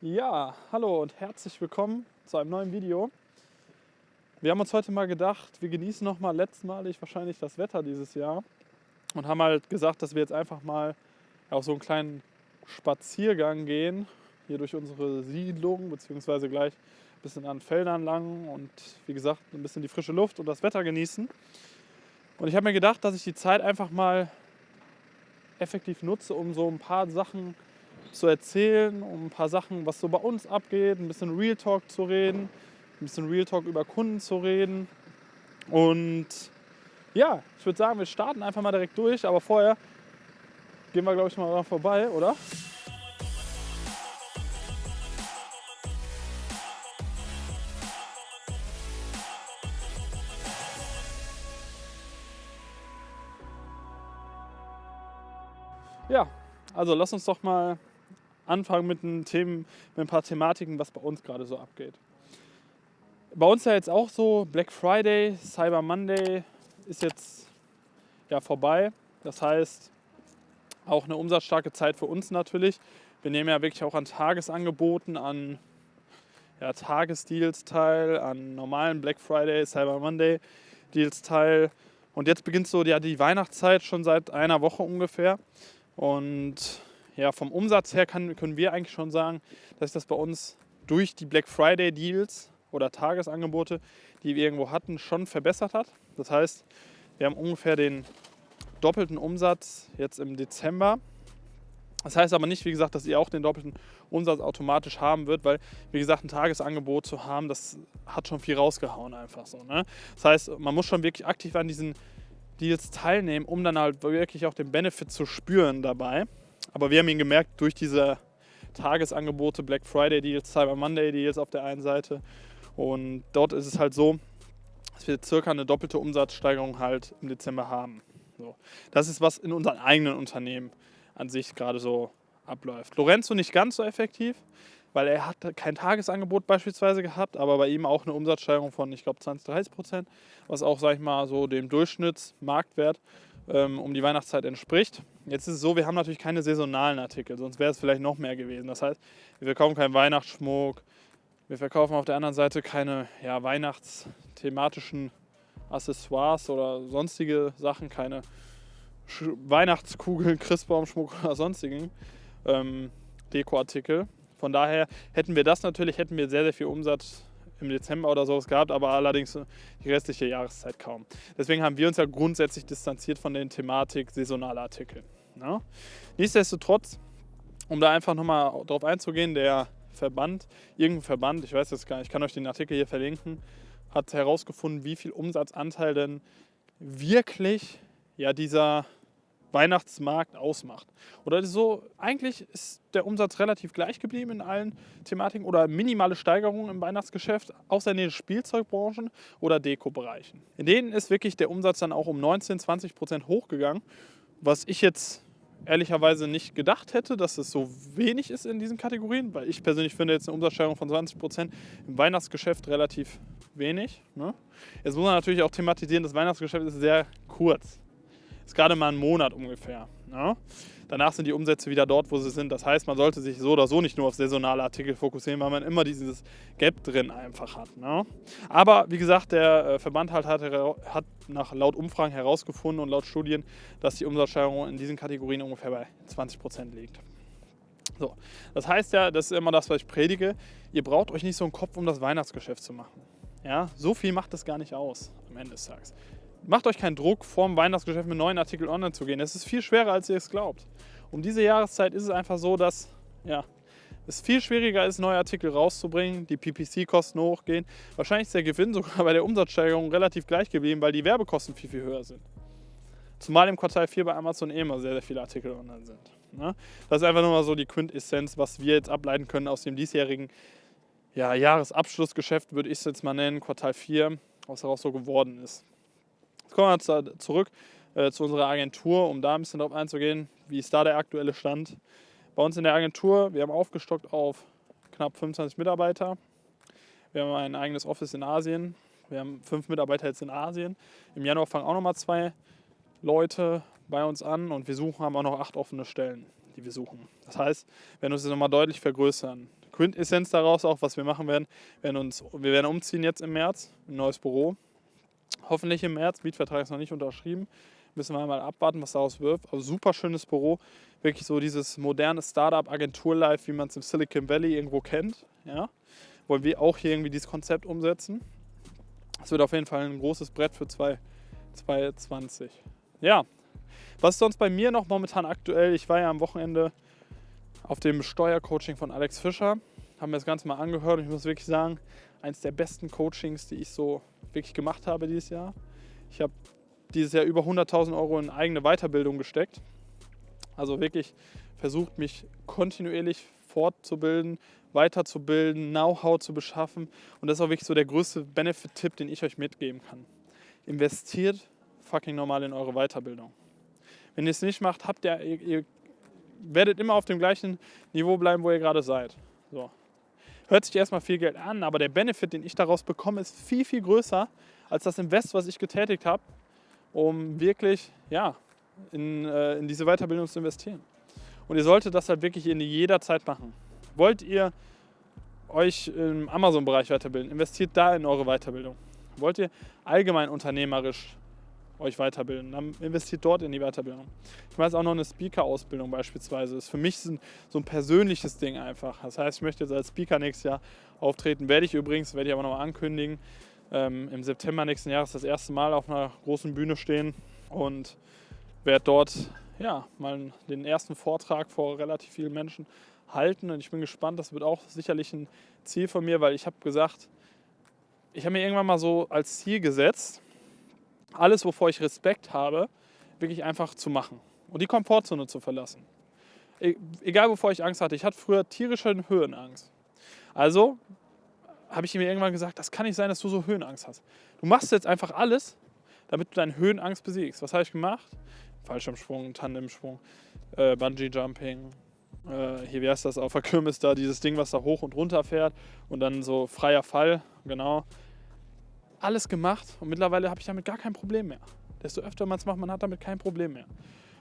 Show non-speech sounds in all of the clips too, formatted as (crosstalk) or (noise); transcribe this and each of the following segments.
Ja, hallo und herzlich willkommen zu einem neuen Video. Wir haben uns heute mal gedacht, wir genießen noch mal letztmalig wahrscheinlich das Wetter dieses Jahr und haben halt gesagt, dass wir jetzt einfach mal auf so einen kleinen Spaziergang gehen, hier durch unsere Siedlung, beziehungsweise gleich ein bisschen an Feldern lang und wie gesagt, ein bisschen die frische Luft und das Wetter genießen. Und ich habe mir gedacht, dass ich die Zeit einfach mal effektiv nutze, um so ein paar Sachen zu erzählen, um ein paar Sachen, was so bei uns abgeht, ein bisschen Real Talk zu reden, ein bisschen Real Talk über Kunden zu reden. Und ja, ich würde sagen, wir starten einfach mal direkt durch, aber vorher gehen wir, glaube ich, mal vorbei, oder? Ja, also lass uns doch mal anfangen mit, ein Themen, mit ein paar Thematiken, was bei uns gerade so abgeht. Bei uns ja jetzt auch so, Black Friday, Cyber Monday ist jetzt ja vorbei. Das heißt, auch eine umsatzstarke Zeit für uns natürlich. Wir nehmen ja wirklich auch an Tagesangeboten, an ja, Tagesdeals teil, an normalen Black Friday, Cyber Monday Deals teil. Und jetzt beginnt so ja, die Weihnachtszeit schon seit einer Woche ungefähr. Und ja, vom Umsatz her kann, können wir eigentlich schon sagen, dass das bei uns durch die Black Friday Deals oder Tagesangebote, die wir irgendwo hatten, schon verbessert hat. Das heißt, wir haben ungefähr den doppelten Umsatz jetzt im Dezember. Das heißt aber nicht, wie gesagt, dass ihr auch den doppelten Umsatz automatisch haben wird, weil, wie gesagt, ein Tagesangebot zu haben, das hat schon viel rausgehauen einfach so. Ne? Das heißt, man muss schon wirklich aktiv an diesen Deals teilnehmen, um dann halt wirklich auch den Benefit zu spüren dabei. Aber wir haben ihn gemerkt durch diese Tagesangebote, Black Friday Deals, Cyber Monday Deals auf der einen Seite. Und dort ist es halt so, dass wir circa eine doppelte Umsatzsteigerung halt im Dezember haben. So. Das ist, was in unseren eigenen Unternehmen an sich gerade so abläuft. Lorenzo nicht ganz so effektiv, weil er hat kein Tagesangebot beispielsweise gehabt, aber bei ihm auch eine Umsatzsteigerung von, ich glaube, 20, 30 Prozent, was auch, sag ich mal, so dem Durchschnittsmarktwert ähm, um die Weihnachtszeit entspricht. Jetzt ist es so, wir haben natürlich keine saisonalen Artikel, sonst wäre es vielleicht noch mehr gewesen. Das heißt, wir verkaufen keinen Weihnachtsschmuck, wir verkaufen auf der anderen Seite keine ja, weihnachtsthematischen Accessoires oder sonstige Sachen, keine Sch Weihnachtskugeln, (laughs) Christbaumschmuck oder sonstigen ähm, Dekoartikel. Von daher hätten wir das natürlich, hätten wir sehr, sehr viel Umsatz im Dezember oder sowas gehabt, aber allerdings die restliche Jahreszeit kaum. Deswegen haben wir uns ja grundsätzlich distanziert von der Thematik saisonaler Artikel. Ne? Nichtsdestotrotz, um da einfach nochmal drauf einzugehen, der Verband, irgendein Verband, ich weiß jetzt gar nicht, ich kann euch den Artikel hier verlinken, hat herausgefunden, wie viel Umsatzanteil denn wirklich ja, dieser Weihnachtsmarkt ausmacht. Oder so, eigentlich ist der Umsatz relativ gleich geblieben in allen Thematiken oder minimale Steigerungen im Weihnachtsgeschäft, außer in den Spielzeugbranchen oder Dekobereichen. In denen ist wirklich der Umsatz dann auch um 19, 20 Prozent hochgegangen, was ich jetzt ehrlicherweise nicht gedacht hätte, dass es so wenig ist in diesen Kategorien, weil ich persönlich finde jetzt eine Umsatzsteigerung von 20 Prozent im Weihnachtsgeschäft relativ wenig. Ne? Jetzt muss man natürlich auch thematisieren, das Weihnachtsgeschäft ist sehr kurz ist gerade mal ein Monat ungefähr. Ja? Danach sind die Umsätze wieder dort, wo sie sind. Das heißt, man sollte sich so oder so nicht nur auf saisonale Artikel fokussieren, weil man immer dieses Gap drin einfach hat. Ne? Aber wie gesagt, der äh, Verband halt hat, hat nach laut Umfragen herausgefunden und laut Studien, dass die Umsatzsteigerung in diesen Kategorien ungefähr bei 20 Prozent liegt. So, das heißt ja, das ist immer das, was ich predige. Ihr braucht euch nicht so einen Kopf, um das Weihnachtsgeschäft zu machen. Ja, so viel macht es gar nicht aus am Ende des Tages macht euch keinen Druck, vor dem Weihnachtsgeschäft mit neuen Artikeln online zu gehen. Es ist viel schwerer, als ihr es glaubt. Um diese Jahreszeit ist es einfach so, dass ja, es viel schwieriger ist, neue Artikel rauszubringen, die PPC-Kosten hochgehen. Wahrscheinlich ist der Gewinn (laughs) sogar bei der Umsatzsteigerung relativ gleich geblieben, weil die Werbekosten viel, viel höher sind. Zumal im Quartal 4 bei Amazon eh immer sehr, sehr viele Artikel online sind. Ne? Das ist einfach nur mal so die Quintessenz, was wir jetzt ableiten können aus dem diesjährigen ja, Jahresabschlussgeschäft, würde ich es jetzt mal nennen, Quartal 4, was daraus so geworden ist. Jetzt kommen wir jetzt zurück äh, zu unserer Agentur, um da ein bisschen drauf einzugehen, wie ist da der aktuelle Stand. Bei uns in der Agentur, wir haben aufgestockt auf knapp 25 Mitarbeiter. Wir haben ein eigenes Office in Asien. Wir haben fünf Mitarbeiter jetzt in Asien. Im Januar fangen auch nochmal zwei Leute bei uns an und wir suchen, haben auch noch acht offene Stellen, die wir suchen. Das heißt, wir werden uns jetzt nochmal deutlich vergrößern. Quintessenz daraus auch, was wir machen werden. Werden, uns, wir werden umziehen jetzt im März, ein neues Büro. Hoffentlich im März. Mietvertrag ist noch nicht unterschrieben. Müssen wir mal abwarten, was daraus wird. Also super schönes Büro. Wirklich so dieses moderne Startup-Agentur-Life, wie man es im Silicon Valley irgendwo kennt. Ja? Wollen wir auch hier irgendwie dieses Konzept umsetzen. Das wird auf jeden Fall ein großes Brett für 2020. Ja, was ist sonst bei mir noch momentan aktuell? Ich war ja am Wochenende auf dem Steuercoaching von Alex Fischer. Haben mir das Ganze mal angehört und ich muss wirklich sagen, eines der besten Coachings, die ich so wirklich gemacht habe dieses Jahr. Ich habe dieses Jahr über 100.000 Euro in eigene Weiterbildung gesteckt. Also wirklich versucht, mich kontinuierlich fortzubilden, weiterzubilden, Know-how zu beschaffen. Und das ist auch wirklich so der größte Benefit-Tipp, den ich euch mitgeben kann. Investiert fucking normal in eure Weiterbildung. Wenn ihr es nicht macht, habt ihr, ihr, werdet immer auf dem gleichen Niveau bleiben, wo ihr gerade seid. So. Hört sich erstmal viel Geld an, aber der Benefit, den ich daraus bekomme, ist viel, viel größer als das Invest, was ich getätigt habe, um wirklich ja, in, äh, in diese Weiterbildung zu investieren. Und ihr solltet das halt wirklich in jeder Zeit machen. Wollt ihr euch im Amazon-Bereich weiterbilden, investiert da in eure Weiterbildung. Wollt ihr allgemein unternehmerisch euch weiterbilden. Dann investiert dort in die Weiterbildung. Ich weiß auch noch eine Speaker-Ausbildung beispielsweise. Das ist für mich so ein persönliches Ding einfach. Das heißt, ich möchte jetzt als Speaker nächstes Jahr auftreten. Werde ich übrigens, werde ich aber noch mal ankündigen. Ähm, Im September nächsten Jahres das erste Mal auf einer großen Bühne stehen und werde dort ja, mal den ersten Vortrag vor relativ vielen Menschen halten. Und ich bin gespannt, das wird auch sicherlich ein Ziel von mir, weil ich habe gesagt, ich habe mir irgendwann mal so als Ziel gesetzt, alles, wovor ich Respekt habe, wirklich einfach zu machen und die Komfortzone zu verlassen. E egal, wovor ich Angst hatte. Ich hatte früher tierische Höhenangst. Also habe ich mir irgendwann gesagt, das kann nicht sein, dass du so Höhenangst hast. Du machst jetzt einfach alles, damit du deine Höhenangst besiegst. Was habe ich gemacht? Fallschirmsprung, Tandemsprung, äh, Bungee-Jumping. Äh, hier, wie heißt das, auf der Kirmes da, dieses Ding, was da hoch und runter fährt und dann so freier Fall, genau alles gemacht und mittlerweile habe ich damit gar kein Problem mehr. Desto öfter man es macht, man hat damit kein Problem mehr.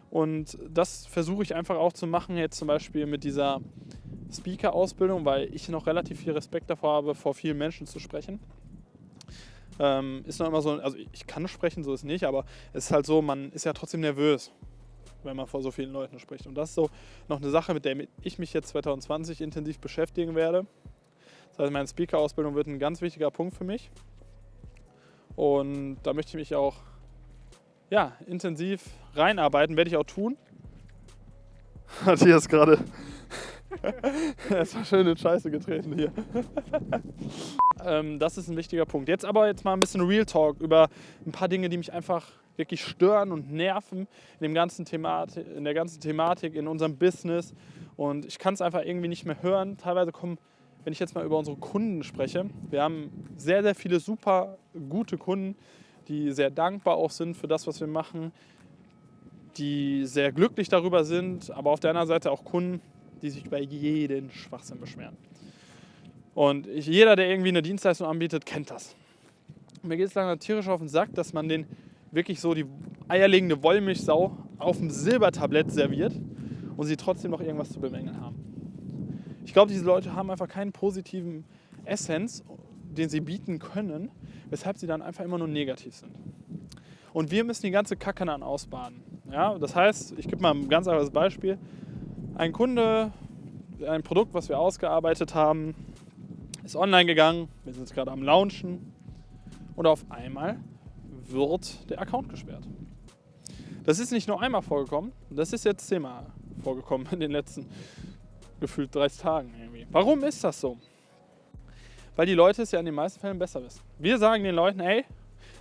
Und das versuche ich einfach auch zu machen, jetzt zum Beispiel mit dieser Speaker-Ausbildung, weil ich noch relativ viel Respekt davor habe, vor vielen Menschen zu sprechen. Ähm, ist noch immer so, also ich kann sprechen, so ist nicht, aber es ist halt so, man ist ja trotzdem nervös, wenn man vor so vielen Leuten spricht. Und das ist so noch eine Sache, mit der ich mich jetzt 2020 intensiv beschäftigen werde. Das heißt, meine Speaker-Ausbildung wird ein ganz wichtiger Punkt für mich. Und da möchte ich mich auch ja, intensiv reinarbeiten, werde ich auch tun. (laughs) Matthias gerade. (laughs) er ist schön in Scheiße getreten hier. (laughs) ähm, das ist ein wichtiger Punkt. Jetzt aber jetzt mal ein bisschen Real Talk über ein paar Dinge, die mich einfach wirklich stören und nerven in, dem ganzen in der ganzen Thematik, in unserem Business. Und ich kann es einfach irgendwie nicht mehr hören. Teilweise kommen wenn ich jetzt mal über unsere Kunden spreche, wir haben sehr, sehr viele super gute Kunden, die sehr dankbar auch sind für das, was wir machen, die sehr glücklich darüber sind, aber auf der anderen Seite auch Kunden, die sich über jeden Schwachsinn beschweren. Und ich, jeder, der irgendwie eine Dienstleistung anbietet, kennt das. Mir geht es lange tierisch auf den Sack, dass man den wirklich so die eierlegende Wollmilchsau auf dem Silbertablett serviert und sie trotzdem noch irgendwas zu bemängeln haben. Ich glaube, diese Leute haben einfach keinen positiven Essenz, den sie bieten können, weshalb sie dann einfach immer nur negativ sind. Und wir müssen die ganze Kacke dann ausbaden. Ja, das heißt, ich gebe mal ein ganz einfaches Beispiel. Ein Kunde, ein Produkt, was wir ausgearbeitet haben, ist online gegangen, wir sind jetzt gerade am Launchen und auf einmal wird der Account gesperrt. Das ist nicht nur einmal vorgekommen, das ist jetzt zehnmal vorgekommen in den letzten gefühlt 30 Tagen irgendwie. Warum ist das so? Weil die Leute es ja in den meisten Fällen besser wissen. Wir sagen den Leuten, ey,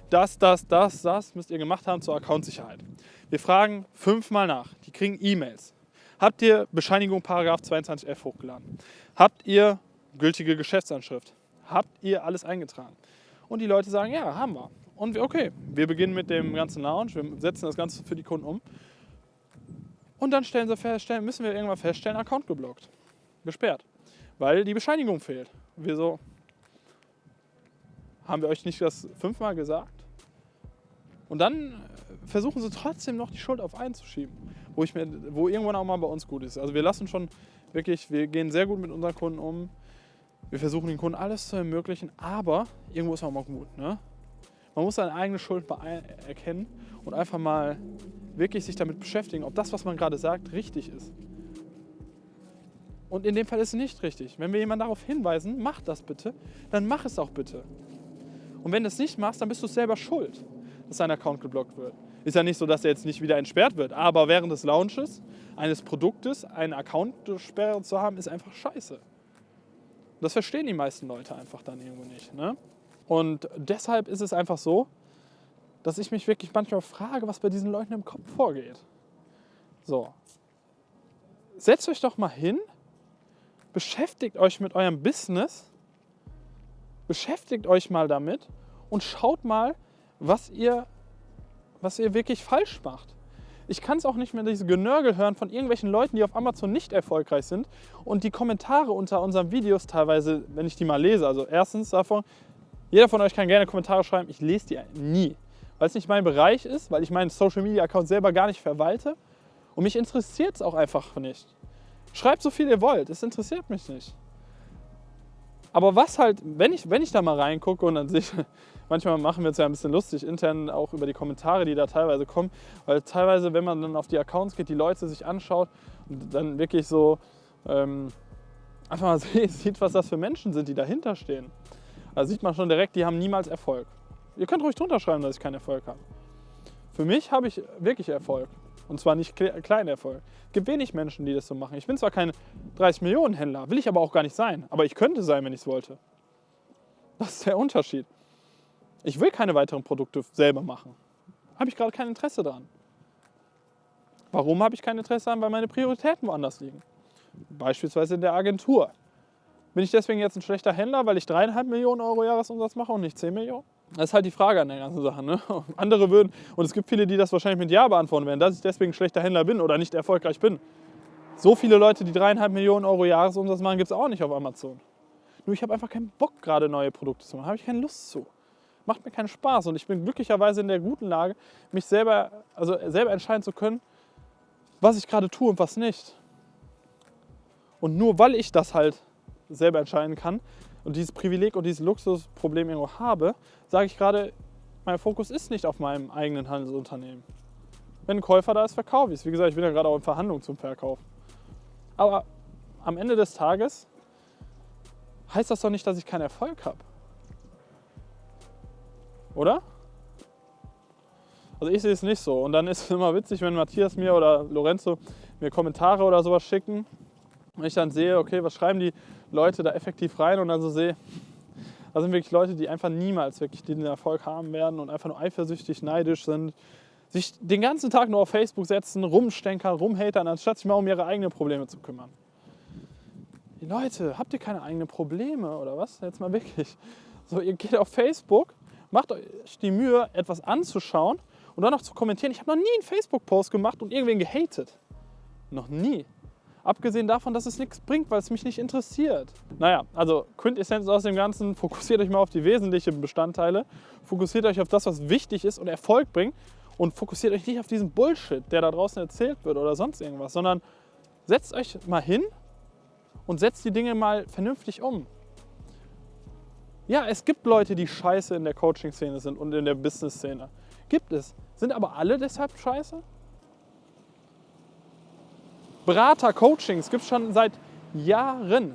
das, das, das, das müsst ihr gemacht haben zur Accountsicherheit. Wir fragen fünfmal nach. Die kriegen E-Mails. Habt ihr Bescheinigung Paragraph 22f hochgeladen? Habt ihr gültige Geschäftsanschrift? Habt ihr alles eingetragen? Und die Leute sagen, ja, haben wir. Und wir, okay, wir beginnen mit dem ganzen Lounge, wir setzen das Ganze für die Kunden um und dann stellen sie feststellen, müssen wir irgendwann feststellen, Account geblockt, gesperrt, weil die Bescheinigung fehlt. Wir so, haben wir euch nicht das fünfmal gesagt? Und dann versuchen sie trotzdem noch die Schuld auf einen zu schieben, wo, ich mir, wo irgendwann auch mal bei uns gut ist. Also wir lassen schon wirklich, wir gehen sehr gut mit unseren Kunden um. Wir versuchen den Kunden alles zu ermöglichen, aber irgendwo ist auch mal gut. Ne? Man muss seine eigene Schuld erkennen und einfach mal wirklich sich damit beschäftigen, ob das, was man gerade sagt, richtig ist. Und in dem Fall ist es nicht richtig. Wenn wir jemanden darauf hinweisen, mach das bitte, dann mach es auch bitte. Und wenn du es nicht machst, dann bist du selber schuld, dass dein Account geblockt wird. Ist ja nicht so, dass er jetzt nicht wieder entsperrt wird, aber während des Launches eines Produktes einen Account-Sperre zu haben, ist einfach scheiße. Das verstehen die meisten Leute einfach dann irgendwo nicht. Ne? Und deshalb ist es einfach so, dass ich mich wirklich manchmal frage, was bei diesen Leuten im Kopf vorgeht. So. Setzt euch doch mal hin, beschäftigt euch mit eurem Business, beschäftigt euch mal damit und schaut mal, was ihr, was ihr wirklich falsch macht. Ich kann es auch nicht mehr diese Genörgel hören von irgendwelchen Leuten, die auf Amazon nicht erfolgreich sind und die Kommentare unter unseren Videos teilweise, wenn ich die mal lese, also erstens davon, jeder von euch kann gerne Kommentare schreiben, ich lese die nie weil es nicht mein Bereich ist, weil ich meinen Social Media Account selber gar nicht verwalte und mich interessiert es auch einfach nicht. Schreibt so viel ihr wollt, es interessiert mich nicht. Aber was halt, wenn ich, wenn ich da mal reingucke und dann (laughs) sehe ich, manchmal machen wir es ja ein bisschen lustig intern auch über die Kommentare, die da teilweise kommen, weil teilweise, wenn man dann auf die Accounts geht, die Leute sich anschaut und dann wirklich so ähm, einfach mal (laughs) sieht, was das für Menschen sind, die dahinter stehen. Da sieht man schon direkt, die haben niemals Erfolg. Ihr könnt ruhig drunter schreiben, dass ich keinen Erfolg habe. Für mich habe ich wirklich Erfolg. Und zwar nicht kleinen Erfolg. Es gibt wenig Menschen, die das so machen. Ich bin zwar kein 30 Millionen Händler, will ich aber auch gar nicht sein. Aber ich könnte sein, wenn ich es wollte. Das ist der Unterschied. Ich will keine weiteren Produkte selber machen. Habe ich gerade kein Interesse daran. Warum habe ich kein Interesse daran? Weil meine Prioritäten woanders liegen. Beispielsweise in der Agentur. Bin ich deswegen jetzt ein schlechter Händler, weil ich dreieinhalb Millionen Euro Jahresumsatz mache und nicht 10 Millionen? Das ist halt die Frage an der ganzen Sache. Ne? (laughs) Andere würden, und es gibt viele, die das wahrscheinlich mit Ja beantworten werden, dass ich deswegen ein schlechter Händler bin oder nicht erfolgreich bin. So viele Leute, die dreieinhalb Millionen Euro Jahresumsatz machen, gibt es auch nicht auf Amazon. Nur ich habe einfach keinen Bock, gerade neue Produkte zu machen. Habe ich keine Lust zu. Macht mir keinen Spaß. Und ich bin glücklicherweise in der guten Lage, mich selber, also selber entscheiden zu können, was ich gerade tue und was nicht. Und nur weil ich das halt selber entscheiden kann, und dieses Privileg und dieses Luxusproblem irgendwo habe, sage ich gerade, mein Fokus ist nicht auf meinem eigenen Handelsunternehmen. Wenn ein Käufer da ist, verkaufe ich es. Wie gesagt, ich bin ja gerade auch in Verhandlungen zum Verkauf. Aber am Ende des Tages heißt das doch nicht, dass ich keinen Erfolg habe. Oder? Also ich sehe es nicht so. Und dann ist es immer witzig, wenn Matthias mir oder Lorenzo mir Kommentare oder sowas schicken und ich dann sehe, okay, was schreiben die Leute da effektiv rein und dann so sehe, da sind wirklich Leute, die einfach niemals wirklich den Erfolg haben werden und einfach nur eifersüchtig, neidisch sind, sich den ganzen Tag nur auf Facebook setzen, rumstenkern, rumhatern, anstatt sich mal um ihre eigenen Probleme zu kümmern. Die Leute, habt ihr keine eigenen Probleme oder was? Jetzt mal wirklich. So, ihr geht auf Facebook, macht euch die Mühe, etwas anzuschauen und dann noch zu kommentieren. Ich habe noch nie einen Facebook-Post gemacht und irgendwen gehatet. Noch nie. Abgesehen davon, dass es nichts bringt, weil es mich nicht interessiert. Naja, also Quintessenz aus dem Ganzen, fokussiert euch mal auf die wesentlichen Bestandteile, fokussiert euch auf das, was wichtig ist und Erfolg bringt und fokussiert euch nicht auf diesen Bullshit, der da draußen erzählt wird oder sonst irgendwas, sondern setzt euch mal hin und setzt die Dinge mal vernünftig um. Ja, es gibt Leute, die scheiße in der Coaching-Szene sind und in der Business-Szene. Gibt es. Sind aber alle deshalb scheiße? Berater, Coachings gibt es schon seit Jahren.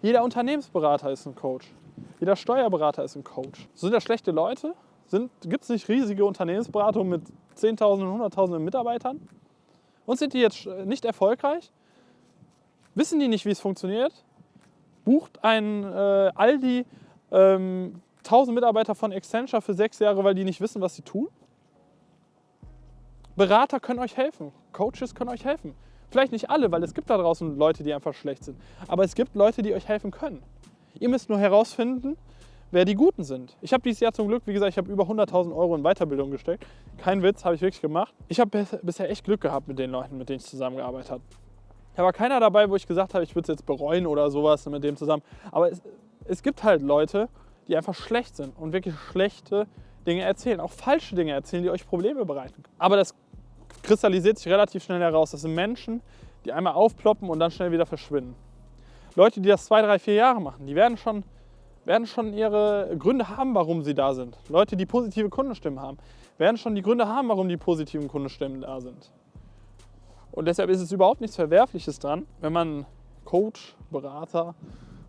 Jeder Unternehmensberater ist ein Coach. Jeder Steuerberater ist ein Coach. Sind das schlechte Leute? Gibt es nicht riesige Unternehmensberatungen mit Zehntausenden, Hunderttausenden Mitarbeitern? Und sind die jetzt nicht erfolgreich? Wissen die nicht, wie es funktioniert? Bucht ein äh, Aldi ähm, 1000 Mitarbeiter von Accenture für sechs Jahre, weil die nicht wissen, was sie tun? Berater können euch helfen. Coaches können euch helfen. Vielleicht nicht alle, weil es gibt da draußen Leute, die einfach schlecht sind. Aber es gibt Leute, die euch helfen können. Ihr müsst nur herausfinden, wer die Guten sind. Ich habe dieses Jahr zum Glück, wie gesagt, ich habe über 100.000 Euro in Weiterbildung gesteckt. Kein Witz, habe ich wirklich gemacht. Ich habe bisher echt Glück gehabt mit den Leuten, mit denen ich zusammengearbeitet habe. Da war keiner dabei, wo ich gesagt habe, ich würde es jetzt bereuen oder sowas mit dem zusammen. Aber es, es gibt halt Leute, die einfach schlecht sind und wirklich schlechte Dinge erzählen, auch falsche Dinge erzählen, die euch Probleme bereiten. Aber das kristallisiert sich relativ schnell heraus. Das sind Menschen, die einmal aufploppen und dann schnell wieder verschwinden. Leute, die das zwei, drei, vier Jahre machen, die werden schon, werden schon ihre Gründe haben, warum sie da sind. Leute, die positive Kundenstimmen haben, werden schon die Gründe haben, warum die positiven Kundenstimmen da sind. Und deshalb ist es überhaupt nichts Verwerfliches dran, wenn man Coach, Berater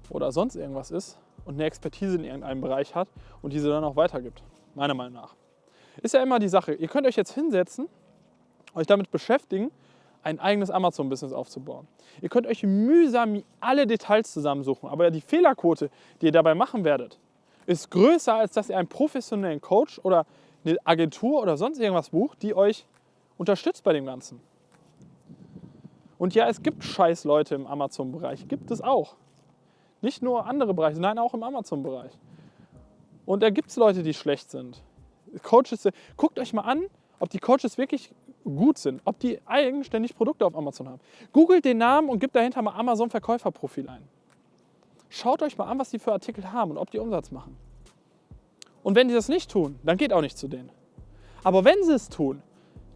oder sonst irgendwas ist und eine Expertise in irgendeinem Bereich hat und diese dann auch weitergibt. Meiner Meinung nach. Ist ja immer die Sache, ihr könnt euch jetzt hinsetzen, euch damit beschäftigen, ein eigenes Amazon-Business aufzubauen. Ihr könnt euch mühsam alle Details zusammensuchen, aber die Fehlerquote, die ihr dabei machen werdet, ist größer, als dass ihr einen professionellen Coach oder eine Agentur oder sonst irgendwas bucht, die euch unterstützt bei dem Ganzen. Und ja, es gibt scheiß Leute im Amazon-Bereich, gibt es auch. Nicht nur andere Bereiche, nein, auch im Amazon-Bereich. Und da gibt es Leute, die schlecht sind. Coaches, guckt euch mal an, ob die Coaches wirklich gut sind, ob die eigenständig Produkte auf Amazon haben. Googelt den Namen und gebt dahinter mal Amazon Verkäuferprofil ein. Schaut euch mal an, was die für Artikel haben und ob die Umsatz machen. Und wenn die das nicht tun, dann geht auch nicht zu denen. Aber wenn sie es tun,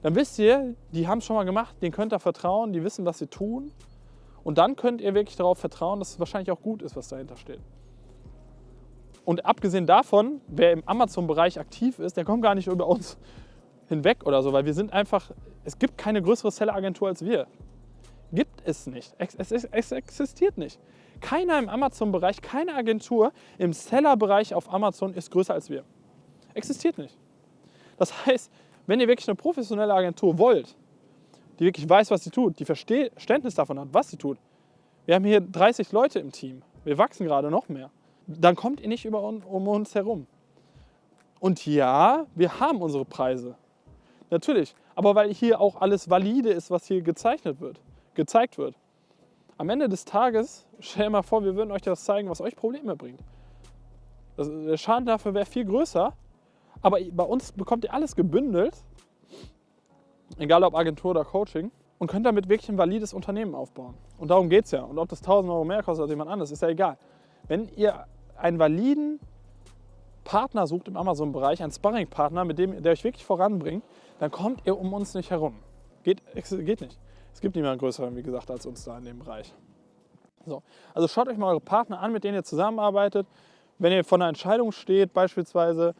dann wisst ihr, die haben es schon mal gemacht, denen könnt ihr vertrauen, die wissen, was sie tun. Und dann könnt ihr wirklich darauf vertrauen, dass es wahrscheinlich auch gut ist, was dahinter steht. Und abgesehen davon, wer im Amazon-Bereich aktiv ist, der kommt gar nicht über uns hinweg oder so, weil wir sind einfach, es gibt keine größere Seller-Agentur als wir. Gibt es nicht. Es, es, es existiert nicht. Keiner im Amazon-Bereich, keine Agentur im Seller-Bereich auf Amazon ist größer als wir. Existiert nicht. Das heißt, wenn ihr wirklich eine professionelle Agentur wollt, die wirklich weiß, was sie tut, die Verständnis davon hat, was sie tut. Wir haben hier 30 Leute im Team. Wir wachsen gerade noch mehr. Dann kommt ihr nicht über um uns herum. Und ja, wir haben unsere Preise. Natürlich. Aber weil hier auch alles valide ist, was hier gezeichnet wird, gezeigt wird. Am Ende des Tages, stell dir mal vor, wir würden euch das zeigen, was euch Probleme bringt. Das, der Schaden dafür wäre viel größer. Aber bei uns bekommt ihr alles gebündelt, egal ob Agentur oder Coaching, und könnt damit wirklich ein valides Unternehmen aufbauen. Und darum geht es ja. Und ob das 1000 Euro mehr kostet als jemand anderes, ist ja egal. Wenn ihr einen validen Partner sucht im Amazon-Bereich, einen Sparring-Partner, mit dem der euch wirklich voranbringt, dann kommt ihr um uns nicht herum. Geht, geht nicht. Es gibt niemanden größeren, wie gesagt, als uns da in dem Bereich. So. Also schaut euch mal eure Partner an, mit denen ihr zusammenarbeitet. Wenn ihr vor einer Entscheidung steht, beispielsweise,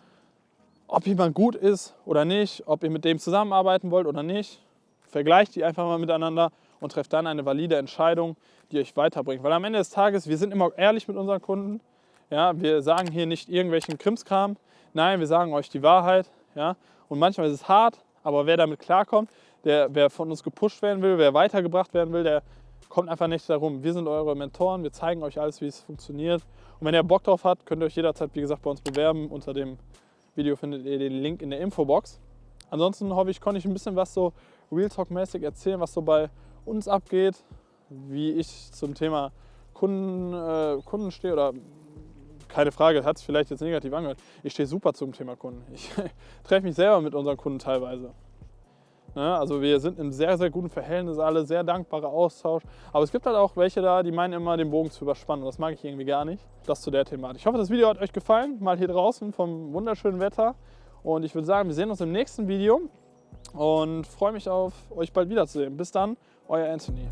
ob jemand gut ist oder nicht, ob ihr mit dem zusammenarbeiten wollt oder nicht, vergleicht die einfach mal miteinander und trefft dann eine valide Entscheidung, die euch weiterbringt. Weil am Ende des Tages, wir sind immer ehrlich mit unseren Kunden. Ja, wir sagen hier nicht irgendwelchen Krimskram. Nein, wir sagen euch die Wahrheit. Ja, und manchmal ist es hart, aber wer damit klarkommt, der, wer von uns gepusht werden will, wer weitergebracht werden will, der kommt einfach nicht darum. Wir sind eure Mentoren, wir zeigen euch alles, wie es funktioniert. Und wenn ihr Bock drauf habt, könnt ihr euch jederzeit, wie gesagt, bei uns bewerben. Unter dem Video findet ihr den Link in der Infobox. Ansonsten hoffe ich, konnte ich ein bisschen was so Real Talk-mäßig erzählen, was so bei uns abgeht, wie ich zum Thema Kunden, äh, Kunden stehe oder keine Frage, hat es vielleicht jetzt negativ angehört. Ich stehe super zum Thema Kunden. Ich (laughs) treffe mich selber mit unseren Kunden teilweise. Ne? Also wir sind im sehr, sehr guten Verhältnis alle, sehr dankbarer Austausch. Aber es gibt halt auch welche da, die meinen immer, den Bogen zu überspannen. Und das mag ich irgendwie gar nicht. Das zu der Thematik. Ich hoffe, das Video hat euch gefallen. Mal hier draußen vom wunderschönen Wetter. Und ich würde sagen, wir sehen uns im nächsten Video. Und freue mich auf euch bald wiederzusehen. Bis dann, euer Anthony.